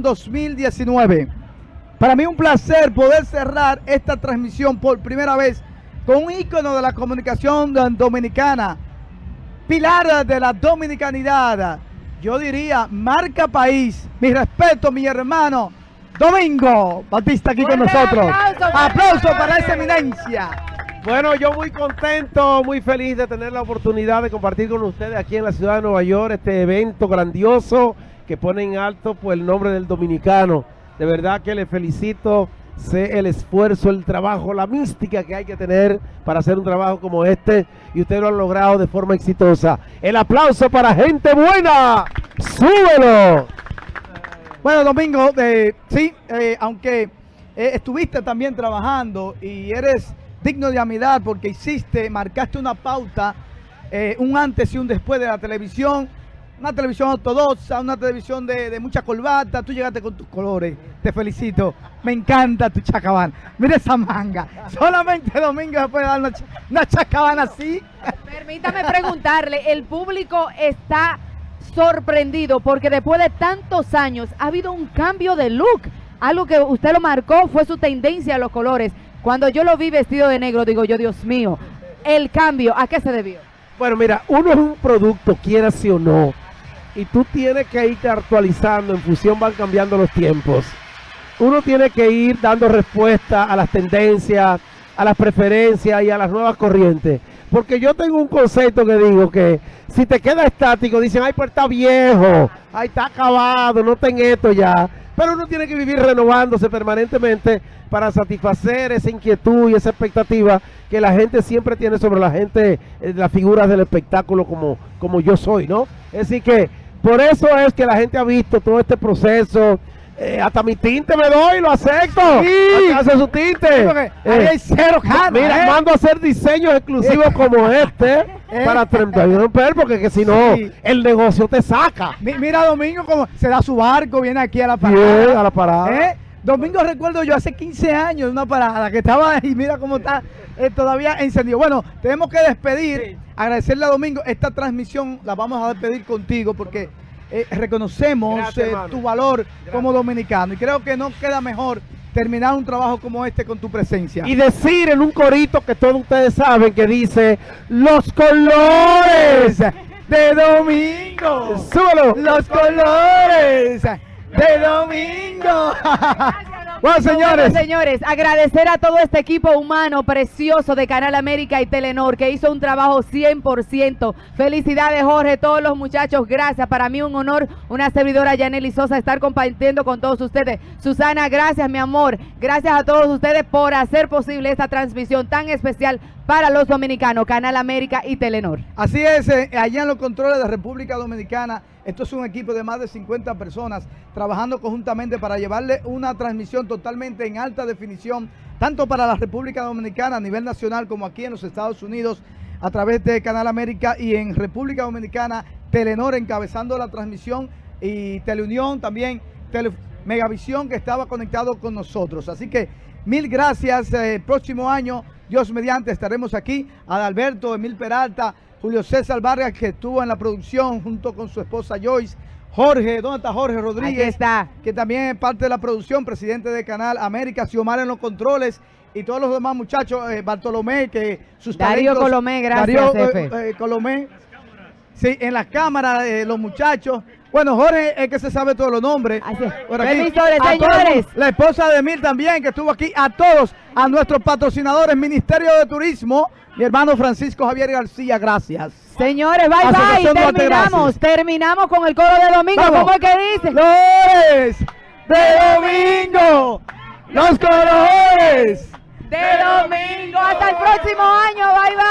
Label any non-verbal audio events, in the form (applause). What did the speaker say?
2019. Para mí un placer poder cerrar esta transmisión por primera vez con un ícono de la comunicación dominicana, pilar de la dominicanidad, yo diría marca país. Mi respeto, mi hermano Domingo Batista aquí con nosotros. Aplauso, aplauso para esa eminencia. Bueno, yo muy contento, muy feliz de tener la oportunidad de compartir con ustedes aquí en la ciudad de Nueva York este evento grandioso que pone en alto pues, el nombre del dominicano. De verdad que le felicito, sé el esfuerzo, el trabajo, la mística que hay que tener para hacer un trabajo como este y usted lo ha logrado de forma exitosa. El aplauso para gente buena. ¡Súbelo! Bueno, Domingo, eh, sí, eh, aunque eh, estuviste también trabajando y eres digno de amidad porque hiciste, marcaste una pauta, un antes y un después de la televisión, una televisión ortodoxa, una televisión de, mucha corbata, tú llegaste con tus colores, te felicito, me encanta tu chacabana, mira esa manga, solamente Domingo se puede dar una, una chacabana así. Permítame preguntarle, el público está sorprendido porque después de tantos años ha habido un cambio de look, algo que usted lo marcó fue su tendencia a los colores, cuando yo lo vi vestido de negro digo yo, Dios mío, el cambio, ¿a qué se debió? Bueno, mira, uno es un producto, quiera sí o no, y tú tienes que irte actualizando, en función van cambiando los tiempos. Uno tiene que ir dando respuesta a las tendencias, a las preferencias y a las nuevas corrientes. Porque yo tengo un concepto que digo que si te queda estático, dicen, ay, pues está viejo, ay, está acabado, no ten esto ya. Pero uno tiene que vivir renovándose permanentemente para satisfacer esa inquietud y esa expectativa que la gente siempre tiene sobre la gente, eh, las figuras del espectáculo como, como yo soy, ¿no? Decir que por eso es que la gente ha visto todo este proceso. Eh, hasta mi tinte me doy, lo acepto. Sí. Hace su tinte. Eh, hay cero Mira, ¿eh? mando a hacer diseños exclusivos (laughs) como este para 31 porque que si no, el negocio te saca. mira, Domingo, como se da su barco, viene aquí a la parada. a la parada. Domingo recuerdo yo hace 15 años una parada que estaba ahí, mira cómo está todavía encendido. Bueno, tenemos que despedir agradecerle a Domingo. Esta transmisión la vamos a despedir contigo porque eh, reconocemos eh, tu valor como dominicano. Y creo que no queda mejor terminar un trabajo como este con tu presencia. Y decir en un corito que todos ustedes saben que dice los colores (laughs) de Domingo. Súbelo. Los colores de Domingo. Bueno, señores. señores, agradecer a todo este equipo humano precioso de Canal América y Telenor que hizo un trabajo 100%. Felicidades, Jorge, todos los muchachos, gracias. Para mí un honor, una servidora Yaneli Sosa, estar compartiendo con todos ustedes. Susana, gracias, mi amor. Gracias a todos ustedes por hacer posible esta transmisión tan especial para los dominicanos, Canal América y Telenor. Así es, eh, allá en los controles de República Dominicana, esto es un equipo de más de 50 personas trabajando conjuntamente para llevarle una transmisión totalmente en alta definición, tanto para la República Dominicana a nivel nacional como aquí en los Estados Unidos, a través de Canal América y en República Dominicana, Telenor encabezando la transmisión y Teleunión también, Megavisión que estaba conectado con nosotros. Así que mil gracias, el eh, próximo año Dios mediante estaremos aquí. Adalberto, Emil Peralta, Julio César Vargas, que estuvo en la producción junto con su esposa Joyce. Jorge, ¿dónde está Jorge Rodríguez? está. Que también es parte de la producción, presidente de Canal América, Xiomar en los controles y todos los demás muchachos, eh, Bartolomé, que sus Darío Colomé, gracias, Darío eh, eh, Colomé. Sí, en las cámaras, los muchachos. Bueno, Jorge es que se sabe todos los nombres. señores. la esposa de Emil también, que estuvo aquí. A todos, a nuestros patrocinadores, Ministerio de Turismo, mi hermano Francisco Javier García, gracias. Señores, bye bye, terminamos, terminamos con el coro de domingo, ¿cómo es que dice? Flores de domingo, los colores de domingo, hasta el próximo año, bye bye.